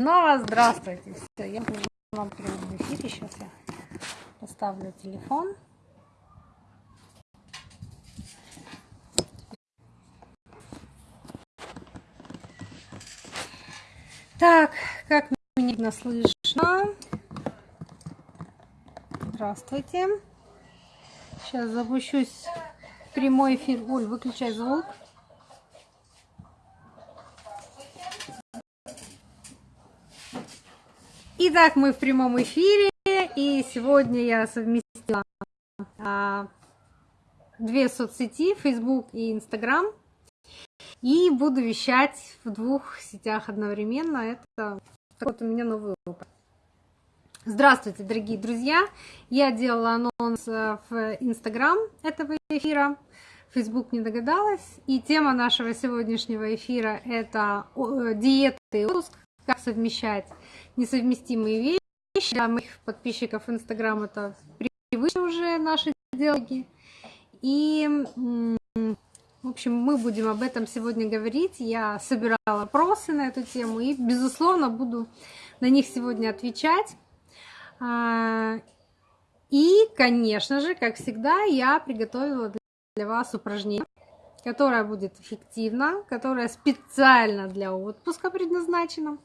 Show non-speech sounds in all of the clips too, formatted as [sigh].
Снова здравствуйте. Все, я буду вам в прямом эфире. Сейчас я поставлю телефон. Так, как меня слышно? Здравствуйте. Сейчас запущусь в прямой эфир. Оль, выключай звук. Итак, мы в прямом эфире, и сегодня я совместила а, две соцсети, Facebook и Instagram, и буду вещать в двух сетях одновременно. Это вот у меня новый опыт. Здравствуйте, дорогие друзья! Я делала анонс э, в Instagram этого эфира, Facebook не догадалась. И тема нашего сегодняшнего эфира – это диеты и отпуск, как совмещать несовместимые вещи. Для моих подписчиков Инстаграм это привычно уже наши диалоги. И, в общем, мы будем об этом сегодня говорить. Я собирала вопросы на эту тему и, безусловно, буду на них сегодня отвечать. А, и, конечно же, как всегда, я приготовила для вас упражнение, которое будет эффективно, которое специально для отпуска предназначено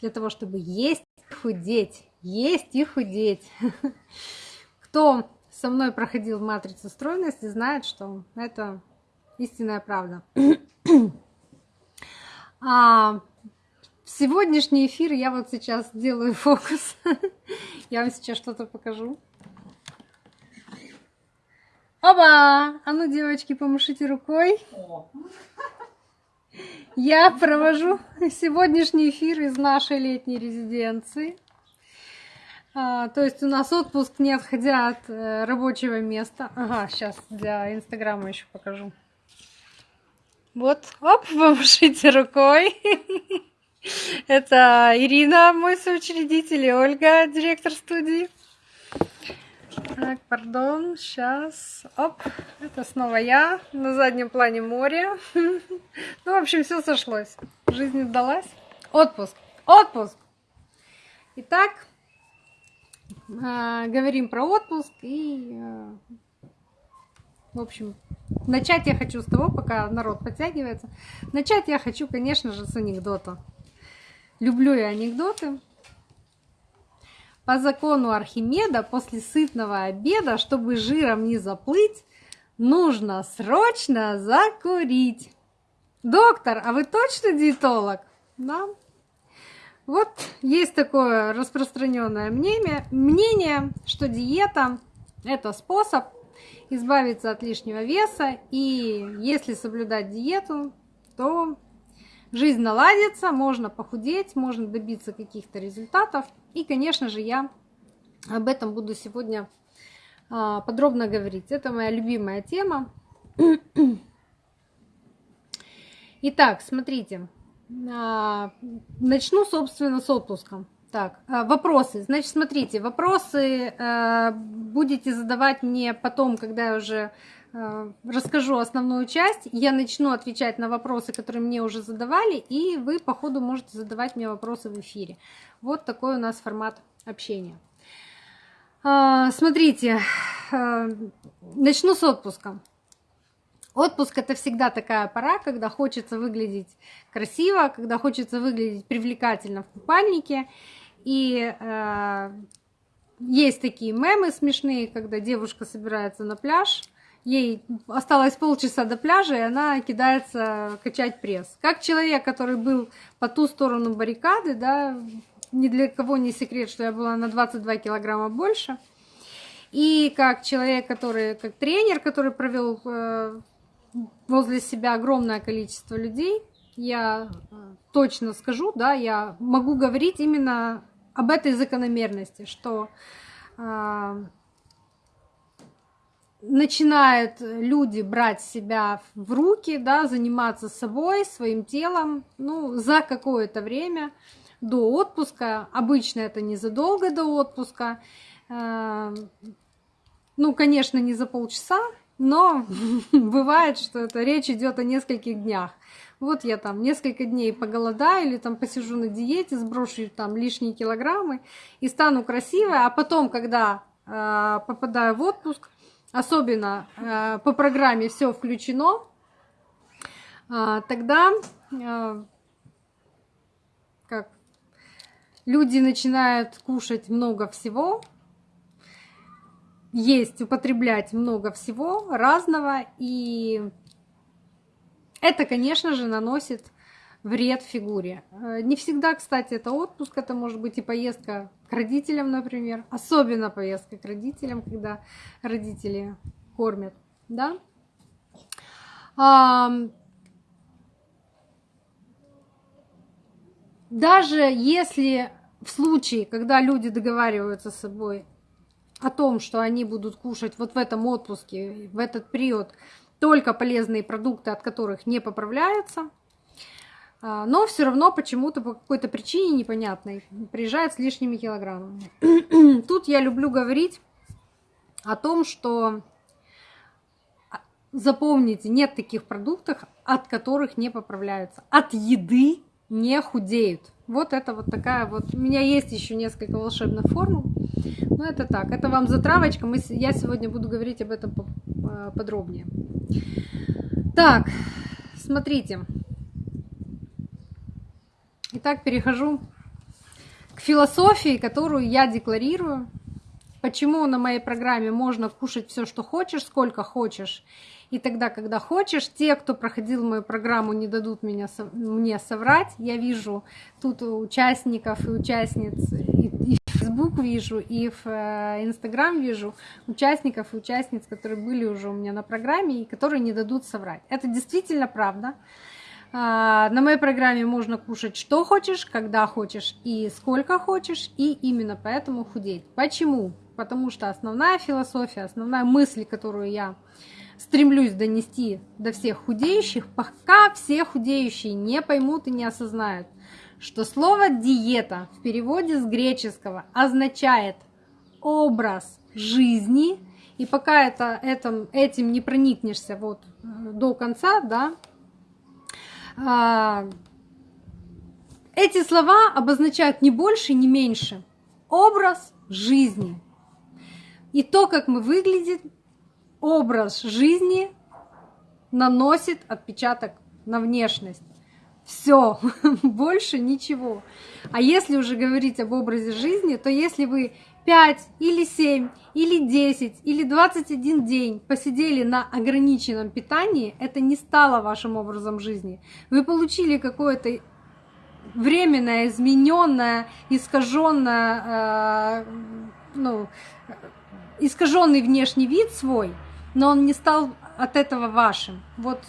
для того, чтобы есть и худеть. Есть и худеть. [laughs] Кто со мной проходил матрицу стройности, знает, что это истинная правда. [clears throat] А сегодняшний эфир я вот сейчас делаю фокус. [laughs] Я вам сейчас что-то покажу. Оба! А ну, девочки, помашите рукой. Я провожу сегодняшний эфир из нашей летней резиденции. А, то есть у нас отпуск не отходя от э, рабочего места. Ага, сейчас для Инстаграма еще покажу. Вот, оп, [laughs] помашите рукой. [laughs] Это Ирина, мой соучредитель, и Ольга, директор студии. Так, пардон, сейчас. Оп, это снова я. На заднем плане море. [laughs] Ну, в общем, все сошлось. Жизнь удалась. Отпуск. Отпуск. Итак, а, говорим про отпуск. И, а, в общем, начать я хочу с того, пока народ подтягивается. Начать я хочу, конечно же, с анекдота. Люблю я анекдоты. По закону Архимеда после сытного обеда, чтобы жиром не заплыть, нужно срочно закурить. Доктор, а вы точно диетолог? Да. Вот есть такое распространенное мнение, мнение, что диета – это способ избавиться от лишнего веса, и если соблюдать диету, то жизнь наладится, можно похудеть, можно добиться каких-то результатов. И, конечно же, я об этом буду сегодня а, подробно говорить. Это моя любимая тема. Итак, смотрите, а, начну, собственно, с отпуска. Так, а, вопросы. Значит, смотрите, вопросы будете задавать мне потом, когда я уже Э, расскажу основную часть, я начну отвечать на вопросы, которые мне уже задавали, и вы по ходу можете задавать мне вопросы в эфире. Вот такой у нас формат общения. Э, смотрите, э, начну с отпуска. Отпуск это всегда такая пора, когда хочется выглядеть красиво, когда хочется выглядеть привлекательно в купальнике. И э, есть такие мемы смешные, когда девушка собирается на пляж, ей осталось полчаса до пляжа, и она кидается качать пресс. Как человек, который был по ту сторону баррикады, да, ни для кого не секрет, что я была на 22 килограмма больше. И как человек, который, как тренер, который провел э, возле себя огромное количество людей, я э, точно скажу, да, я могу говорить именно об этой закономерности, что э, начинают люди брать себя в руки, да, заниматься собой, своим телом, ну, за какое-то время до отпуска. Обычно это незадолго до отпуска. Э, ну, конечно, не за полчаса, но [laughs] бывает, что это речь идет о нескольких днях. Вот я там несколько дней поголодаю или там посижу на диете, сброшу там лишние килограммы и стану красивой, а потом, когда э, попадаю в отпуск, особенно э, по программе все включено, э, тогда э, как люди начинают кушать много всего, есть, употреблять много всего разного, и это, конечно же, наносит вред фигуре. Э, не всегда, кстати, это отпуск, это может быть и поездка к родителям, например. Особенно поездка к родителям, когда родители кормят, да. Даже если в случае, когда люди договариваются с собой о том, что они будут кушать вот в этом отпуске, в этот период, только полезные продукты, от которых не поправляются, а, но все равно почему-то по какой-то причине непонятной приезжают с лишними килограммами. [clears throat] Тут я люблю говорить о том, что а, запомните, нет таких продуктов, от которых не поправляются. От еды не худеют. Вот это вот такая вот. У меня есть еще несколько волшебных формул. Но это так. Это вам затравочка. Мы, я сегодня буду говорить об этом а, подробнее. Так, смотрите. Итак, перехожу к философии, которую я декларирую. Почему на моей программе можно кушать все, что хочешь, сколько хочешь, и тогда, когда хочешь. Те, кто проходил мою программу, не дадут меня, мне соврать. Я вижу тут участников и участниц, и, и в Facebook вижу, и в э, Instagram вижу участников и участниц, которые были уже у меня на программе, и которые не дадут соврать. Это действительно правда. А, на моей программе можно кушать что хочешь, когда хочешь и сколько хочешь, и именно поэтому худеть. Почему? Потому что основная философия, основная мысль, которую я стремлюсь донести до всех худеющих, пока все худеющие не поймут и не осознают, что слово «диета» в переводе с греческого означает образ жизни, и пока это, этим, этим не проникнешься вот э, до конца, да, а, эти слова обозначают не больше, не меньше образ жизни. И то, как мы выглядим, образ жизни наносит отпечаток на внешность. Все, [laughs] больше ничего. А если уже говорить об образе жизни, то если вы 5 или 7 или 10 или 21 день посидели на ограниченном питании, это не стало вашим образом жизни. Вы получили какое-то временное, измененное, искаженное, э, ну, искаженный внешний вид свой, но он не стал от этого вашим. Вот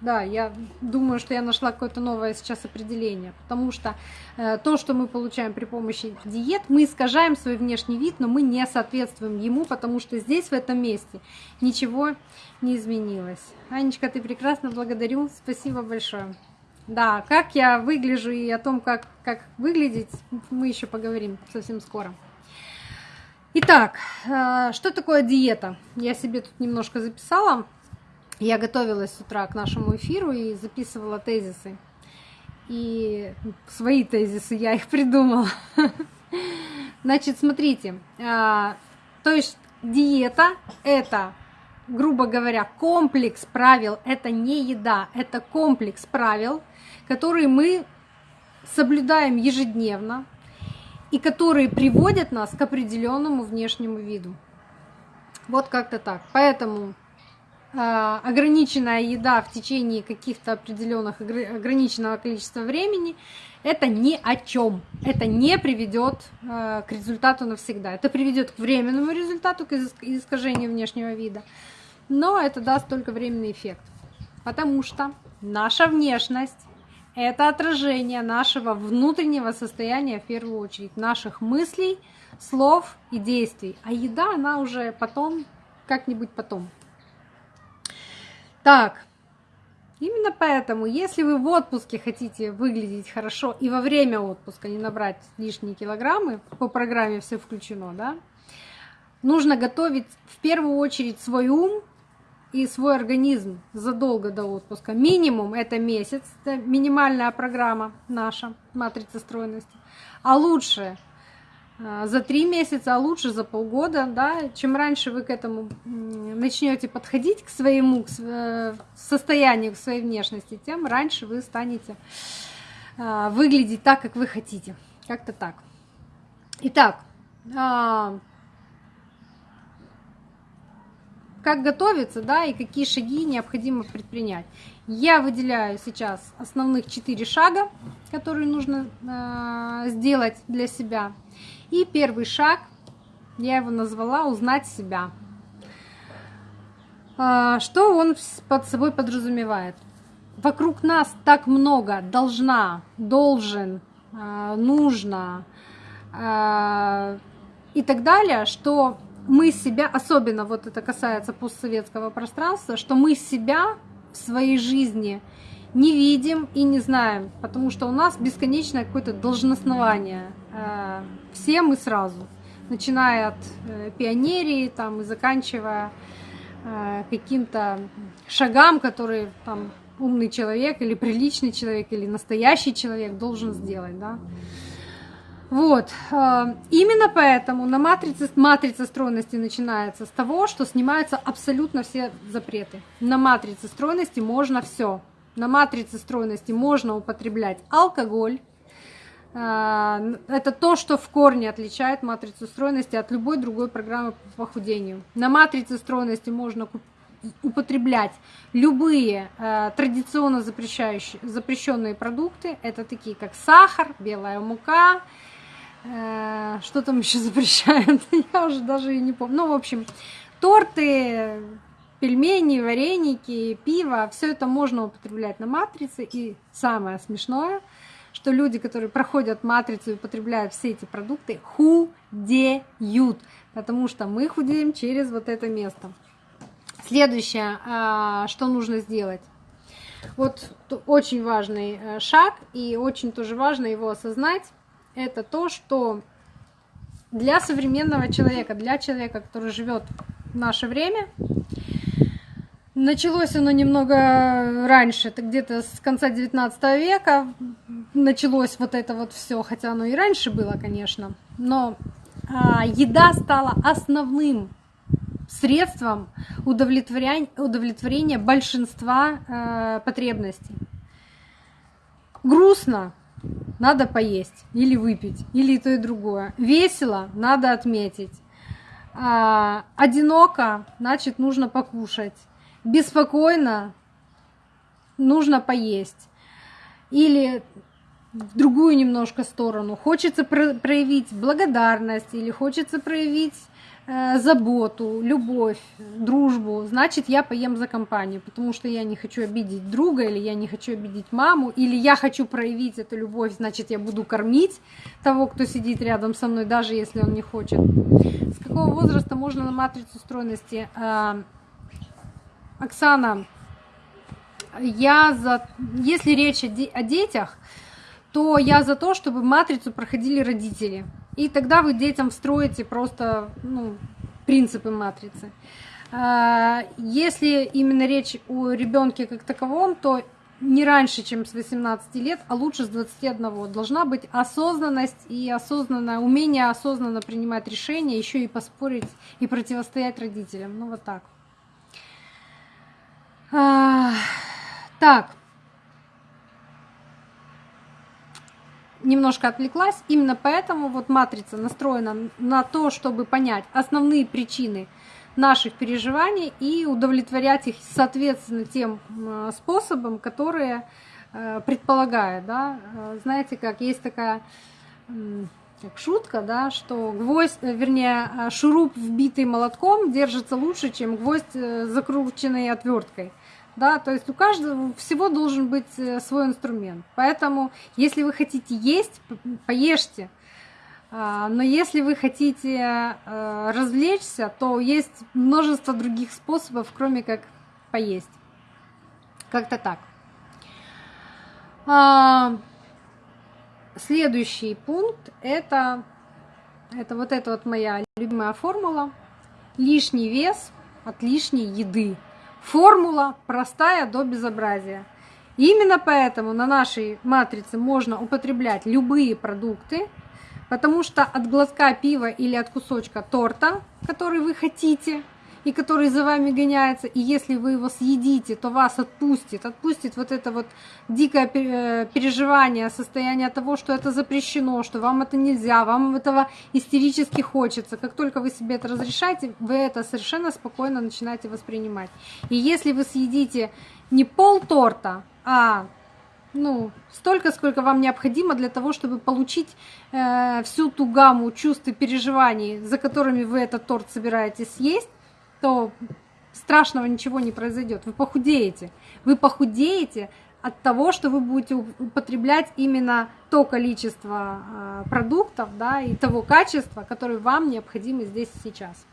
да, я думаю, что я нашла какое-то новое сейчас определение, потому что э, то, что мы получаем при помощи диет, мы искажаем свой внешний вид, но мы не соответствуем ему, потому что здесь, в этом месте, ничего не изменилось. Анечка, ты прекрасно, благодарю, спасибо большое. Да, как я выгляжу и о том, как, как выглядеть, мы еще поговорим совсем скоро. Итак, э, что такое диета? Я себе тут немножко записала. Я готовилась с утра к нашему эфиру и записывала тезисы. И свои тезисы я их придумала. [laughs] Значит, смотрите, а, то есть диета это, грубо говоря, комплекс правил, это не еда, это комплекс правил, которые мы соблюдаем ежедневно и которые приводят нас к определенному внешнему виду. Вот как-то так. Поэтому ограниченная еда в течение каких-то определенных ограниченного количества времени, это ни о чем. Это не приведет э, к результату навсегда. Это приведет к временному результату, к искажению внешнего вида. Но это даст только временный эффект. Потому что наша внешность – это отражение нашего внутреннего состояния в первую очередь, наших мыслей, слов и действий. А еда, она уже потом, как-нибудь потом. Так, именно поэтому, если вы в отпуске хотите выглядеть хорошо и во время отпуска не набрать лишние килограммы, по программе все включено, да, нужно готовить в первую очередь свой ум и свой организм задолго до отпуска. Минимум это месяц, это минимальная программа наша, матрица стройности. А лучше за три месяца, а лучше за полгода, да, чем раньше вы к этому начнете подходить к своему к э, состоянию, к своей внешности, тем раньше вы станете а, выглядеть так, как вы хотите. Как-то так. Итак, а, как готовиться, да, и какие шаги необходимо предпринять. Я выделяю сейчас основных четыре шага, которые нужно сделать для себя. И первый шаг, я его назвала «Узнать себя». Э, что он под собой подразумевает? Вокруг нас так много должна, должен, э, нужно э, и так далее, что мы себя, особенно вот это касается постсоветского пространства, что мы себя в своей жизни не видим и не знаем, потому что у нас бесконечное какое-то должностнование. Э, все мы сразу, начиная от э, пионерии там, и заканчивая э, каким-то шагам, которые там умный человек или приличный человек или настоящий человек должен сделать. Да? Вот. Именно поэтому на матрице, матрица стройности начинается с того, что снимаются абсолютно все запреты. На матрице стройности можно все. На матрице стройности можно употреблять алкоголь. Э, это то, что в корне отличает матрицу стройности от любой другой программы по похудению. На матрице стройности можно употреблять любые э, традиционно запрещающие, запрещенные продукты. Это такие как сахар, белая мука, Э, что там еще [laughs] запрещают? Я уже даже и не помню. Ну, в общем, торты, пельмени, вареники, пиво, все это можно употреблять на матрице. И самое смешное, что люди, которые проходят матрицу и употребляют все эти продукты, худеют, потому что мы худеем через вот это место. Следующее, а, что нужно сделать. Вот очень важный э, шаг, и очень тоже важно его осознать это то, что для современного человека, для человека, который живет в наше время, началось оно немного раньше, это где-то с конца 19 века началось вот это вот все, хотя оно и раньше было, конечно, но а, еда стала основным средством удовлетворения, удовлетворения большинства э, потребностей. Грустно, надо поесть или выпить, или то, и другое. Весело, надо отметить. А, одиноко, значит, нужно покушать. Беспокойно, нужно поесть. Или в другую немножко сторону. Хочется проявить благодарность или хочется проявить Э, заботу, любовь, дружбу, значит, я поем за компанию, потому что я не хочу обидеть друга, или я не хочу обидеть маму, или я хочу проявить эту любовь, значит, я буду кормить того, кто сидит рядом со мной, даже если он не хочет. С какого возраста можно на матрицу стройности? Оксана, я за... Если речь о детях, то я за то, чтобы матрицу проходили родители. И тогда вы детям встроите просто ну, принципы матрицы. А, если именно речь о ребенке как таковом, то не раньше, чем с 18 лет, а лучше с 21. Должна быть осознанность и осознанное умение осознанно принимать решения, еще и поспорить и противостоять родителям. Ну вот так. А, так, немножко отвлеклась. Именно поэтому вот матрица настроена на то, чтобы понять основные причины наших переживаний и удовлетворять их, соответственно, тем способом, которые э, предполагают. Да? Э, знаете, как есть такая шутка, да, что гвоздь, э, вернее, шуруп, вбитый молотком, держится лучше, чем гвоздь, закрученный отверткой да, то есть у каждого всего должен быть э, свой инструмент. Поэтому, если вы хотите есть, поешьте. А, но если вы хотите э, развлечься, то есть множество других способов, кроме как поесть. Как-то так. Следующий пункт это, это вот эта вот моя любимая формула. Лишний вес от лишней еды. Формула простая до безобразия. Именно поэтому на нашей матрице можно употреблять любые продукты, потому что от глотка пива или от кусочка торта, который вы хотите, и который за вами гоняется, и если вы его съедите, то вас отпустит, отпустит вот это вот дикое э, переживание, состояние того, что это запрещено, что вам это нельзя, вам этого истерически хочется. Как только вы себе это разрешаете, вы это совершенно спокойно начинаете воспринимать. И если вы съедите не пол торта, а ну, столько, сколько вам необходимо для того, чтобы получить э, всю ту гамму чувств и переживаний, за которыми вы этот торт собираетесь съесть, то страшного ничего не произойдет. Вы похудеете. Вы похудеете от того, что вы будете употреблять именно то количество э, продуктов да, и того качества, которое вам необходимо здесь и сейчас.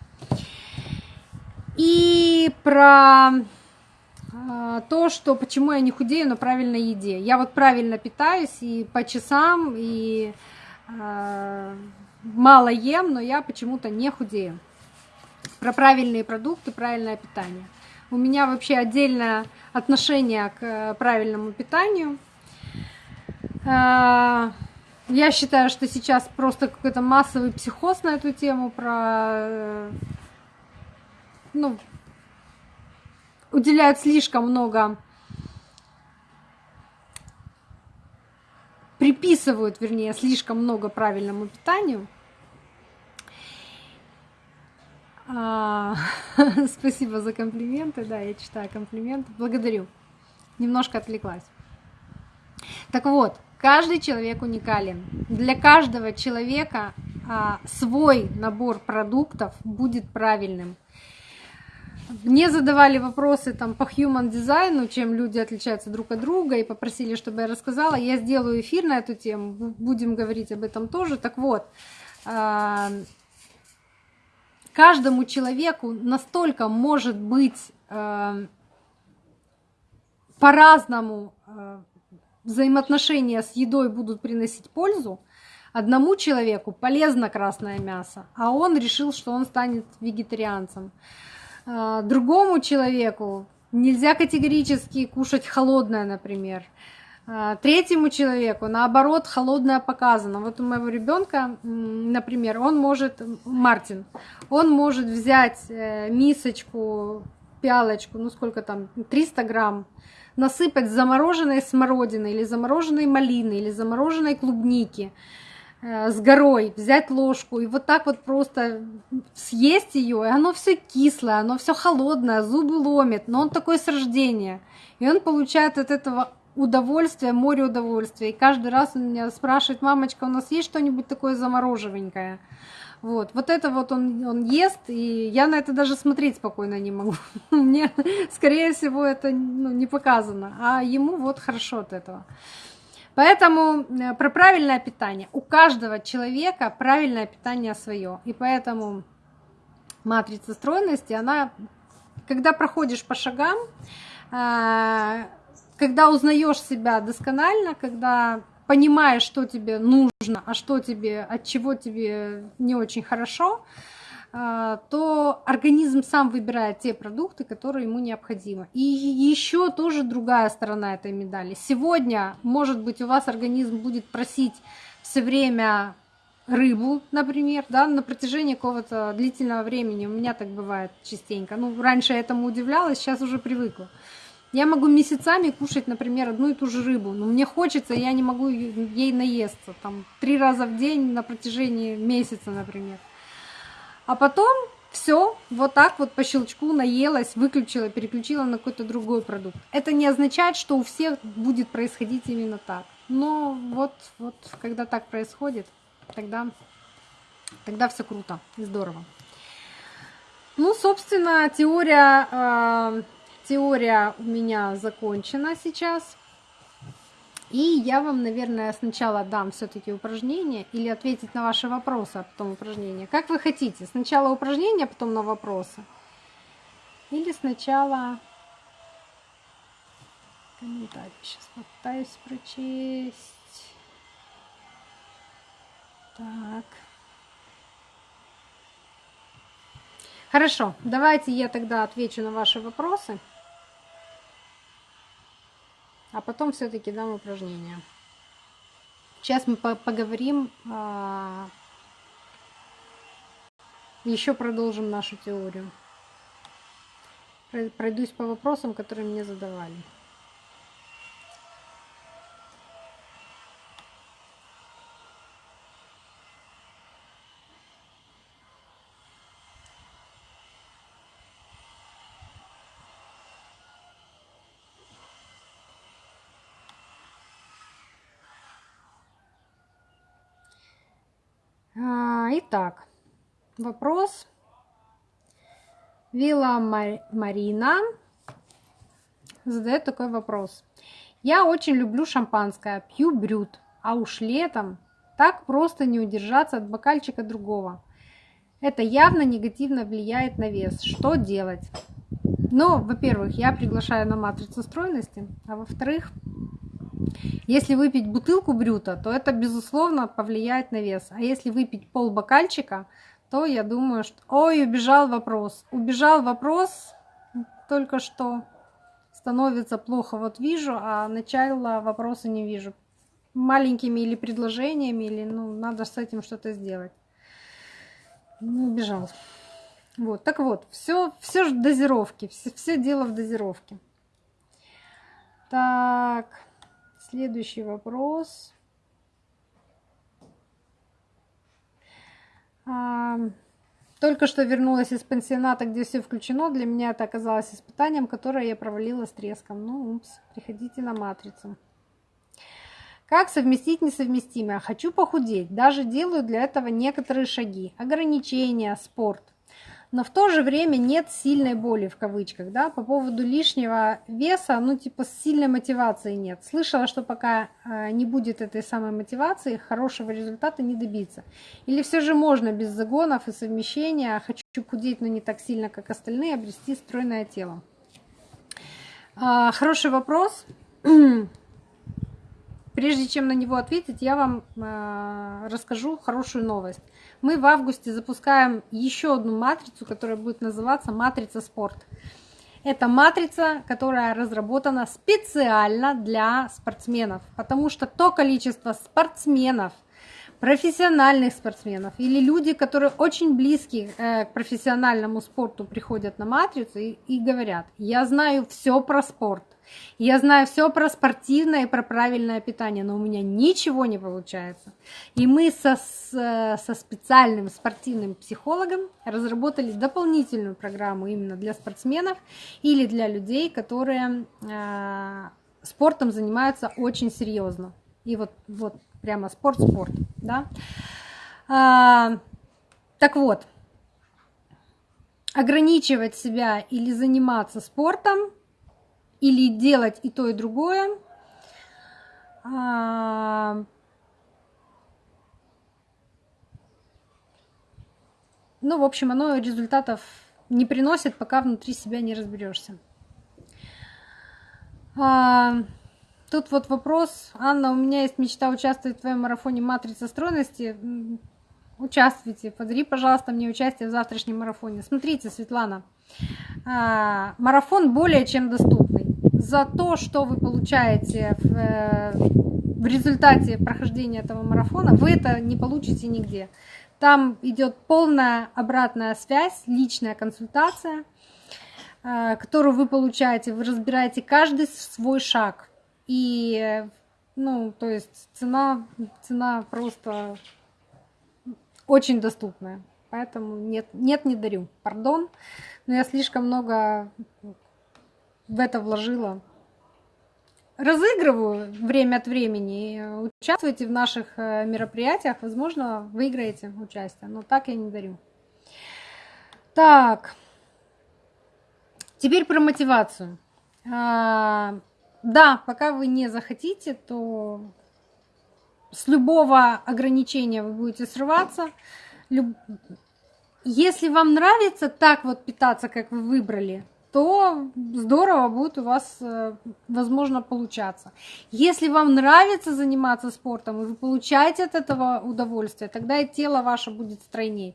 И про э, то, что почему я не худею на правильной еде. Я вот правильно питаюсь и по часам, и э, мало ем, но я почему-то не худею про правильные продукты, правильное питание. У меня вообще отдельное отношение к э, правильному питанию. Э, я считаю, что сейчас просто какой-то массовый психоз на эту тему про э, ну, уделяют слишком много приписывают, вернее, слишком много правильному питанию. А, [laughs] спасибо за комплименты. Да, я читаю комплименты. Благодарю. Немножко отвлеклась. Так вот, каждый человек уникален. Для каждого человека а, свой набор продуктов будет правильным. Мне задавали вопросы там по human дизайну, чем люди отличаются друг от друга, и попросили, чтобы я рассказала. Я сделаю эфир на эту тему, будем говорить об этом тоже. Так вот, а, каждому человеку настолько может быть э, по-разному э, взаимоотношения с едой будут приносить пользу. Одному человеку полезно красное мясо, а он решил, что он станет вегетарианцем. Э, другому человеку нельзя категорически кушать холодное, например. А, третьему человеку, наоборот, холодное показано. Вот у моего ребенка, например, он может, Мартин, он может взять э, мисочку, пялочку, ну сколько там, 300 грамм, насыпать замороженной смородины или замороженной малины или замороженной клубники э, с горой, взять ложку и вот так вот просто съесть ее, и оно все кислое, оно все холодное, зубы ломит, но он такой с рождения. И он получает от этого удовольствие, море удовольствия. И каждый раз он меня спрашивает, мамочка, у нас есть что-нибудь такое замороживенькое? Вот, вот это вот он, он ест, и я на это даже смотреть спокойно не могу. [laughs] Мне, скорее всего, это ну, не показано, а ему вот хорошо от этого. Поэтому э, про правильное питание. У каждого человека правильное питание свое. И поэтому матрица стройности, она, когда проходишь по шагам, а, когда узнаешь себя досконально, когда понимаешь, что тебе нужно, а что тебе, от чего тебе не очень хорошо, а, то организм сам выбирает те продукты, которые ему необходимы. И еще тоже другая сторона этой медали. Сегодня, может быть, у вас организм будет просить все время рыбу, например, да, на протяжении какого-то длительного времени. У меня так бывает частенько. Ну, раньше я этому удивлялась, сейчас уже привыкла. Я могу месяцами кушать, например, одну и ту же рыбу, но мне хочется, я не могу ей наесться, там, три раза в день на протяжении месяца, например. А потом все, вот так вот по щелчку наелась, выключила, переключила на какой-то другой продукт. Это не означает, что у всех будет происходить именно так. Но вот, вот когда так происходит, тогда, тогда все круто и здорово. Ну, собственно, теория э, Теория у меня закончена сейчас. И я вам, наверное, сначала дам все-таки упражнение или ответить на ваши вопросы, а потом упражнение. Как вы хотите? Сначала упражнение, а потом на вопросы? Или сначала комментарий? Сейчас попытаюсь прочесть. Так. Хорошо, давайте я тогда отвечу на ваши вопросы. Потом все-таки дам упражнение. Сейчас мы поговорим, а, еще продолжим нашу теорию. Пройдусь по вопросам, которые мне задавали. А, итак, вопрос. Вилла Марина задает такой вопрос. Я очень люблю шампанское, пью брют, а уж летом так просто не удержаться от бокальчика другого. Это явно негативно влияет на вес. Что делать? Ну, во-первых, я приглашаю на матрицу стройности, а во-вторых, если выпить бутылку брюта, то это, безусловно, повлияет на вес. А если выпить пол бокальчика, то я думаю, что... Ой, убежал вопрос. Убежал вопрос только что. Становится плохо. Вот вижу, а начала вопроса не вижу. Маленькими или предложениями, или ну, надо с этим что-то сделать. Ну, убежал. Вот, так вот, все, все же дозировки, все, все дело в дозировке. Так. Следующий вопрос. А, только что вернулась из пансионата, где все включено. Для меня это оказалось испытанием, которое я провалила с треском. Ну, упс, приходите на матрицу. Как совместить несовместимое? Хочу похудеть. Даже делаю для этого некоторые шаги. Ограничения, спорт но в то же время нет сильной боли в кавычках, да, по поводу лишнего веса, ну типа сильной мотивации нет. Слышала, что пока э, не будет этой самой мотивации, хорошего результата не добиться. Или все же можно без загонов и совмещения, хочу худеть, но не так сильно, как остальные, обрести стройное тело. Э, хороший вопрос. Прежде чем на него ответить, я вам расскажу хорошую новость мы в августе запускаем еще одну матрицу, которая будет называться «Матрица спорт». Это матрица, которая разработана специально для спортсменов, потому что то количество спортсменов, профессиональных спортсменов или люди, которые очень близки э, к профессиональному спорту, приходят на матрицу и, и говорят, я знаю все про спорт, я знаю все про спортивное и про правильное питание, но у меня ничего не получается. И мы со, со специальным спортивным психологом разработали дополнительную программу именно для спортсменов или для людей, которые э, спортом занимаются очень серьезно. И вот, вот прямо спорт-спорт. Да? А, так вот, ограничивать себя или заниматься спортом или делать и то, и другое. А, ну, в общем, оно результатов не приносит, пока внутри себя не разберешься. А, тут вот вопрос. Анна, у меня есть мечта участвовать в твоем марафоне «Матрица стройности». Участвуйте, подари, пожалуйста, мне участие в завтрашнем марафоне. Смотрите, Светлана, а, марафон более чем доступный за то, что вы получаете в, э, в результате прохождения этого марафона, вы это не получите нигде. Там идет полная обратная связь, личная консультация, э, которую вы получаете. Вы разбираете каждый свой шаг. И, ну, то есть цена, цена просто очень доступная. Поэтому нет, нет, не дарю. Пардон, но я слишком много в это вложила. Разыгрываю время от времени. Участвуйте в наших э, мероприятиях. Возможно, выиграете участие. Но так я не дарю. Так. Теперь про мотивацию. А, да, пока вы не захотите, то с любого ограничения вы будете срываться. Если вам нравится так вот питаться, как вы выбрали, то здорово будет у вас, э, возможно, получаться. Если вам нравится заниматься спортом, и вы получаете от этого удовольствие, тогда и тело ваше будет стройнее.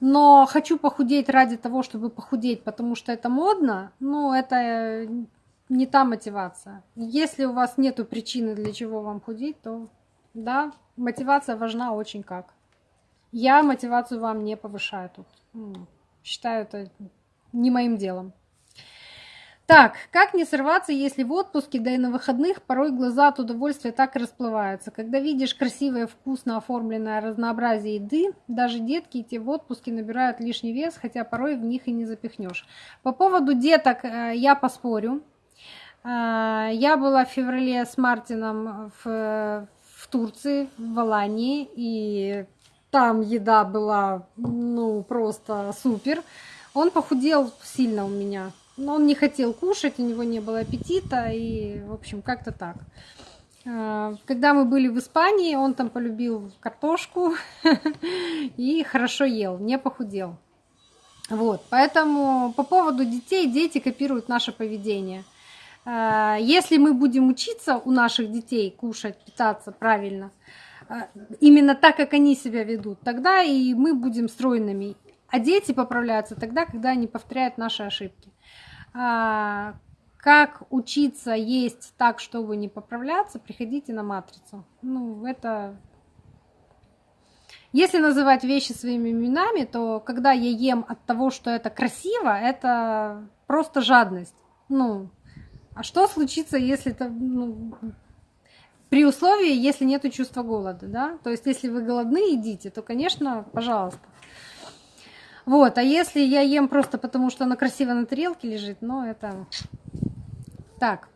Но хочу похудеть ради того, чтобы похудеть, потому что это модно, ну, это не та мотивация. Если у вас нет причины, для чего вам худеть, то да, мотивация важна очень как. Я мотивацию вам не повышаю тут. Считаю это не моим делом. Так, как не сорваться, если в отпуске, да и на выходных порой глаза от удовольствия так и расплываются. Когда видишь красивое, вкусно оформленное разнообразие еды, даже детки те в отпуске набирают лишний вес, хотя порой в них и не запихнешь. По поводу деток э, я поспорю. Э, я была в феврале с Мартином в, в Турции, в Алании, и там еда была, ну, просто супер. Он похудел сильно у меня. Но он не хотел кушать, у него не было аппетита, и, в общем, как-то так. А, когда мы были в Испании, он там полюбил картошку [laughs] и хорошо ел, не похудел. Вот, поэтому по поводу детей, дети копируют наше поведение. А, если мы будем учиться у наших детей кушать, питаться правильно, а, именно так, как они себя ведут, тогда и мы будем стройными. А дети поправляются тогда, когда они повторяют наши ошибки. А, как учиться есть так, чтобы не поправляться, приходите на матрицу. Ну, это... Если называть вещи своими именами, то когда я ем от того, что это красиво, это просто жадность. Ну, а что случится, если это... Ну, при условии, если нет чувства голода, да? То есть, если вы голодны, едите, то, конечно, пожалуйста. Вот, а если я ем просто потому, что она красиво на тарелке лежит, ну это... Так,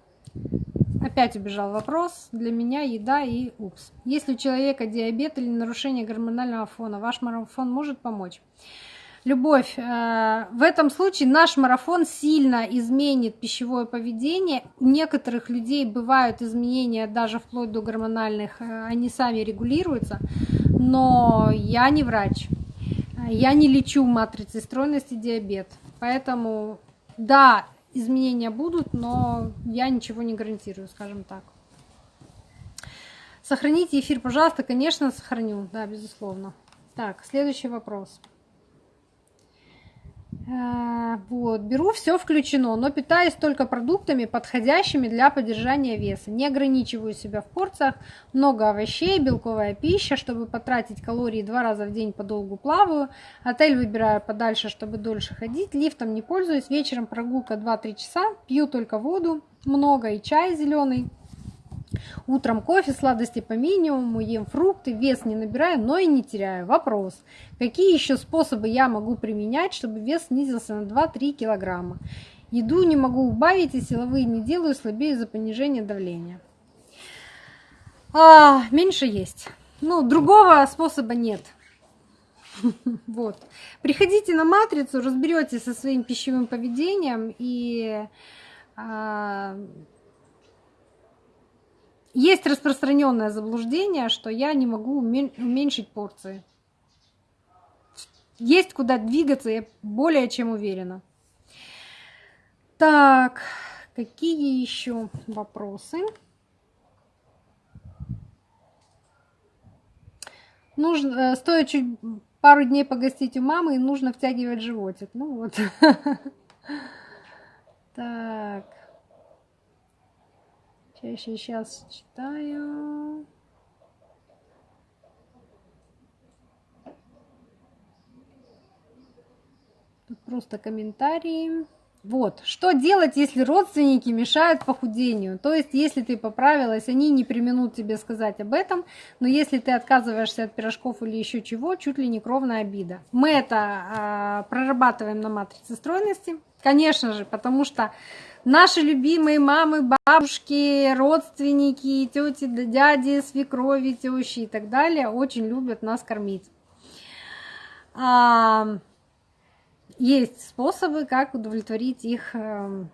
опять убежал вопрос. Для меня еда и упс. Если у человека диабет или нарушение гормонального фона, ваш марафон может помочь? Любовь, э, в этом случае наш марафон сильно изменит пищевое поведение. У некоторых людей бывают изменения даже вплоть до гормональных, э, они сами регулируются, но я не врач. Я не лечу матрицей стройности диабет. Поэтому, да, изменения будут, но я ничего не гарантирую, скажем так. Сохраните эфир, пожалуйста. Конечно, сохраню. Да, безусловно. Так, следующий вопрос. Э, вот, беру все включено, но питаюсь только продуктами, подходящими для поддержания веса. Не ограничиваю себя в порциях, много овощей, белковая пища, чтобы потратить калории два раза в день подолгу плаваю. Отель выбираю подальше, чтобы дольше ходить. Лифтом не пользуюсь, вечером прогулка 2-3 часа, пью только воду, много и чай зеленый. Утром кофе, сладости по минимуму, ем фрукты, вес не набираю, но и не теряю. Вопрос. Какие еще способы я могу применять, чтобы вес снизился на 2-3 килограмма? Еду не могу убавить и силовые не делаю, слабее из-за понижения давления. А, меньше есть. Ну, другого способа нет. [laughs] Вот. Приходите на матрицу, разберетесь со своим пищевым поведением и а, есть распространенное заблуждение, что я не могу уменьшить порции. Есть куда двигаться, я более чем уверена. Так, какие еще вопросы? Нужно, э, стоит чуть пару дней погостить у мамы, и нужно втягивать животик. Ну вот. [laughs] Так. Сейчас читаю. Тут просто комментарии. Вот, что делать, если родственники мешают похудению? То есть, если ты поправилась, они не применут тебе сказать об этом, но если ты отказываешься от пирожков или еще чего, чуть ли не кровная обида. Мы это э, прорабатываем на матрице стройности, конечно же, потому что Наши любимые мамы, бабушки, родственники, тети, дяди, свекрови, тещи и так далее очень любят нас кормить. А, есть способы, как удовлетворить их э,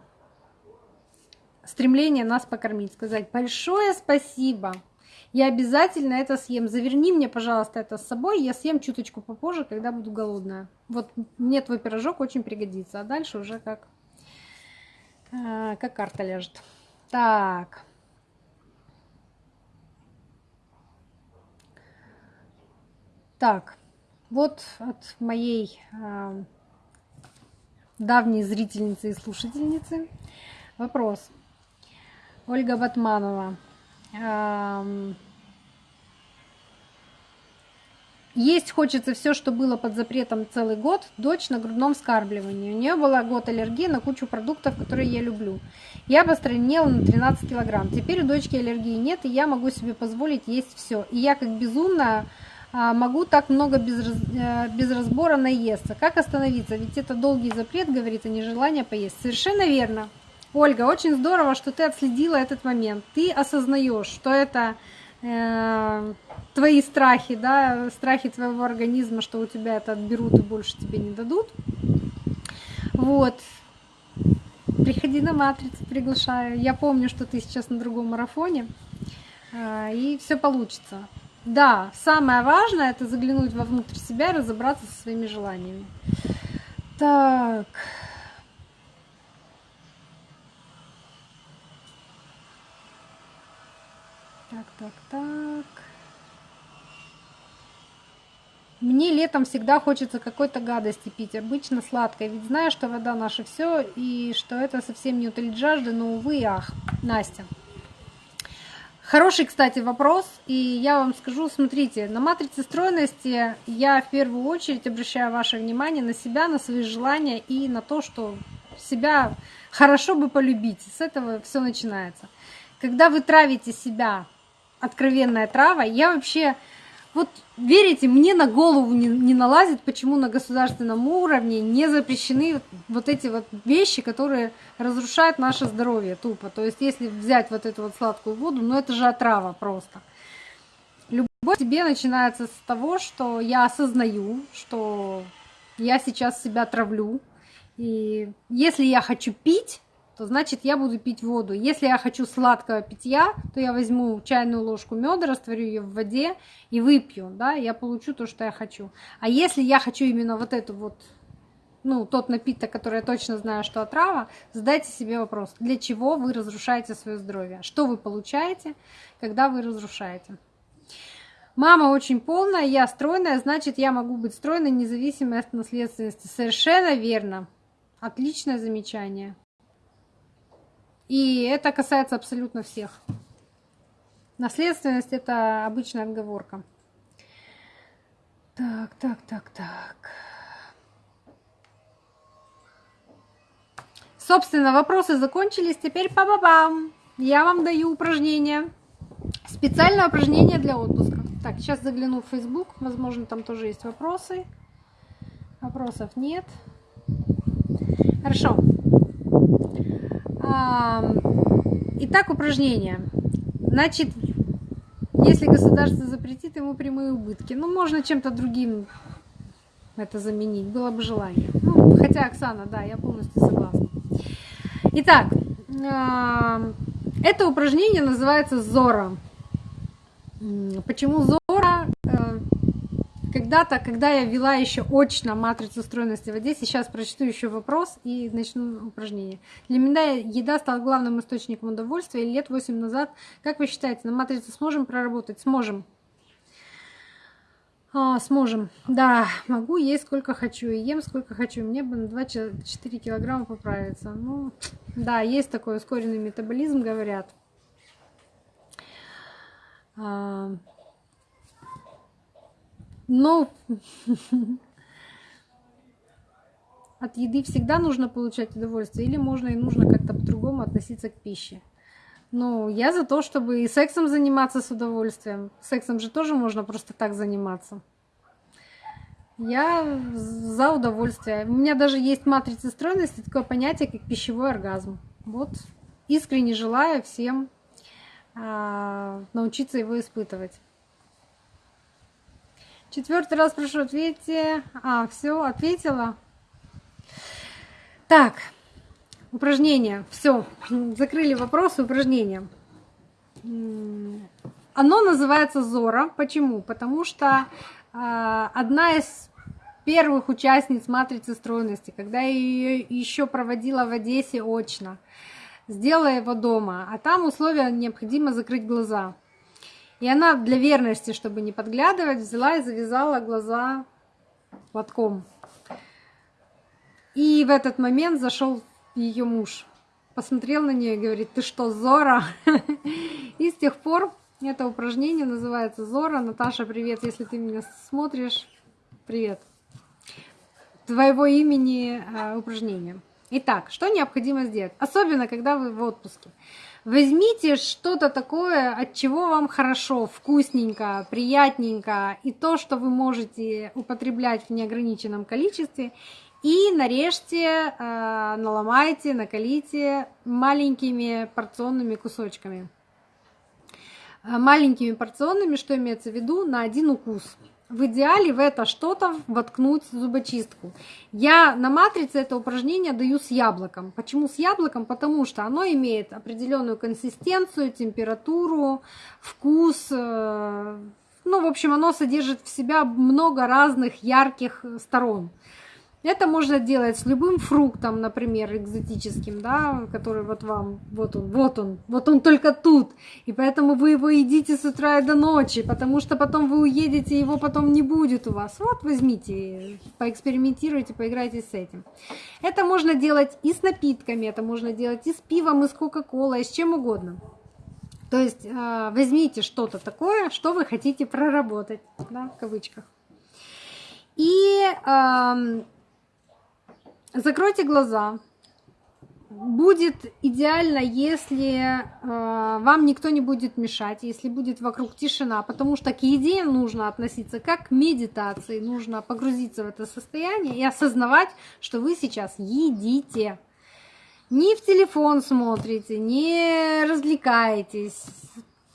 стремление нас покормить. Сказать большое спасибо, я обязательно это съем. Заверни мне, пожалуйста, это с собой, я съем чуточку попозже, когда буду голодная. Вот мне твой пирожок очень пригодится, а дальше уже как а, как карта ляжет. Так. Так, вот от моей э, давней зрительницы и слушательницы вопрос. Ольга Батманова. Есть хочется все, что было под запретом целый год. Дочь на грудном вскармливании. У нее была год аллергии на кучу продуктов, которые я люблю. Я постройнела на 13 килограмм. Теперь у дочки аллергии нет, и я могу себе позволить есть все. И я как безумная могу так много без, э, без разбора наесться. Как остановиться? Ведь это долгий запрет, говорит, а не желание поесть. Совершенно верно. Ольга, очень здорово, что ты отследила этот момент. Ты осознаешь, что это твои страхи, да, страхи твоего организма, что у тебя это отберут и больше тебе не дадут. Вот. Приходи на матрицу, приглашаю. Я помню, что ты сейчас на другом марафоне, э, и все получится. Да, самое важное это заглянуть вовнутрь себя и разобраться со своими желаниями. Так. Так, так, так. Мне летом всегда хочется какой-то гадости пить, обычно сладкой, ведь знаю, что вода наше все и что это совсем не утолит жажды, но увы ах, Настя. Хороший, кстати, вопрос. И я вам скажу, смотрите, на матрице стройности я в первую очередь обращаю ваше внимание на себя, на свои желания и на то, что себя хорошо бы полюбить. С этого все начинается. Когда вы травите себя, откровенная трава, я вообще вот верите, мне на голову не, не налазит, почему на государственном уровне не запрещены вот эти вот вещи, которые разрушают наше здоровье тупо. То есть если взять вот эту вот сладкую воду, ну это же отрава просто. Любовь тебе начинается с того, что я осознаю, что я сейчас себя травлю. И если я хочу пить, то значит я буду пить воду. Если я хочу сладкого питья, то я возьму чайную ложку меда, растворю ее в воде и выпью, да, я получу то, что я хочу. А если я хочу именно вот эту вот, ну, тот напиток, который я точно знаю, что отрава, задайте себе вопрос, для чего вы разрушаете свое здоровье? Что вы получаете, когда вы разрушаете? Мама очень полная, я стройная, значит, я могу быть стройной, независимо от наследственности. Совершенно верно. Отличное замечание. И это касается абсолютно всех. Наследственность – это обычная отговорка. Так, так, так, так. Собственно, вопросы закончились. Теперь па-ба-бам! Я вам даю упражнение. Специальное упражнение для отпуска. Так, сейчас загляну в Facebook. Возможно, там тоже есть вопросы. Вопросов нет. Хорошо. Итак, упражнение. Значит, если государство запретит ему прямые убытки, ну, можно чем-то другим это заменить, было бы желание. Ну, хотя, Оксана, да, я полностью согласна. Итак, это упражнение называется Зора. Почему Зора? Когда-то, когда я вела еще очно матрицу стройности в Одессе, сейчас прочту еще вопрос и начну упражнение. Для меня еда стала главным источником удовольствия лет 8 назад. Как вы считаете, на матрице сможем проработать? Сможем. А, сможем. Да, могу есть сколько хочу и ем сколько хочу. Мне бы на 2-4 килограмма поправиться. Ну, да, есть такой ускоренный метаболизм, говорят. Но [laughs] от еды всегда нужно получать удовольствие или можно и нужно как-то по-другому относиться к пище. Ну, я за то, чтобы и сексом заниматься с удовольствием. Сексом же тоже можно просто так заниматься. Я за удовольствие. У меня даже есть матрица стройности, такое понятие, как пищевой оргазм. Вот искренне желаю всем а, научиться его испытывать. Четвертый раз прошу, ответьте. А, все, ответила. Так, упражнение. Все, закрыли вопросы, упражнения. Оно называется Зора. Почему? Потому что э, одна из первых участниц матрицы стройности, когда я ее еще проводила в Одессе очно, сделала его дома, а там условия необходимо закрыть глаза. И она для верности, чтобы не подглядывать, взяла и завязала глаза платком. И в этот момент зашел ее муж. посмотрел на нее и говорит, ты что, Зора? [laughs] И с тех пор это упражнение называется Зора. Наташа, привет, если ты меня смотришь. Привет. Твоего имени э, упражнение. Итак, что необходимо сделать? Особенно, когда вы в отпуске. Возьмите что-то такое, от чего вам хорошо, вкусненько, приятненько, и то, что вы можете употреблять в неограниченном количестве, и нарежьте, э, наломайте, накалите маленькими порционными кусочками. Э, маленькими порционными, что имеется в виду, на один укус. В идеале в это что-то воткнуть зубочистку. Я на матрице это упражнение даю с яблоком. Почему с яблоком? Потому что оно имеет определенную консистенцию, температуру, вкус. Э, ну, в общем, оно содержит в себя много разных ярких сторон. Это можно делать с любым фруктом, например, экзотическим, да, который вот вам, вот он, вот он, вот он только тут. И поэтому вы его едите с утра и до ночи, потому что потом вы уедете, его потом не будет у вас. Вот возьмите, поэкспериментируйте, поиграйте с этим. Это можно делать и с напитками, это можно делать и с пивом, и с кока-колой, и с чем угодно. То есть э, возьмите что-то такое, что вы хотите проработать, да, в кавычках. И Закройте глаза. Будет идеально, если э, вам никто не будет мешать, если будет вокруг тишина, потому что к еде нужно относиться как к медитации, нужно погрузиться в это состояние и осознавать, что вы сейчас едите. Не в телефон смотрите, не развлекаетесь,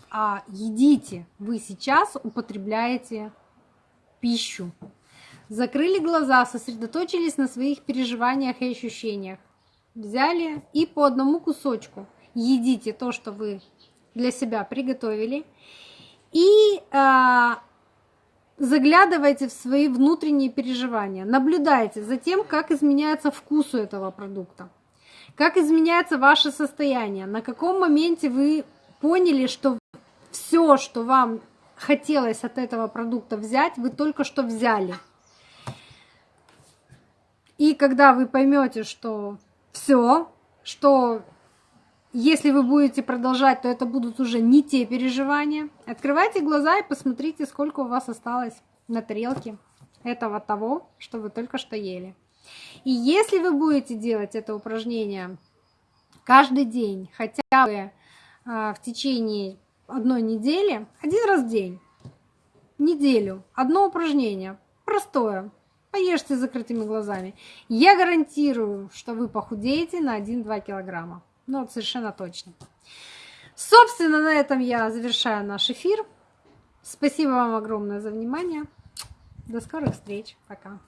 а едите. Вы сейчас употребляете пищу. Закрыли глаза, сосредоточились на своих переживаниях и ощущениях. Взяли и по одному кусочку едите то, что вы для себя приготовили. И э, заглядывайте в свои внутренние переживания. Наблюдайте за тем, как изменяется вкус у этого продукта. Как изменяется ваше состояние. На каком моменте вы поняли, что все, что вам хотелось от этого продукта взять, вы только что взяли – и когда вы поймете, что все, что если вы будете продолжать, то это будут уже не те переживания. Открывайте глаза и посмотрите, сколько у вас осталось на тарелке этого того, что вы только что ели. И если вы будете делать это упражнение каждый день, хотя бы а, в течение одной недели, один раз в день, неделю, одно упражнение, простое, Поешьте с закрытыми глазами. Я гарантирую, что вы похудеете на 1-2 килограмма. Ну, вот совершенно точно. Собственно, на этом я завершаю наш эфир. Спасибо вам огромное за внимание. До скорых встреч. Пока.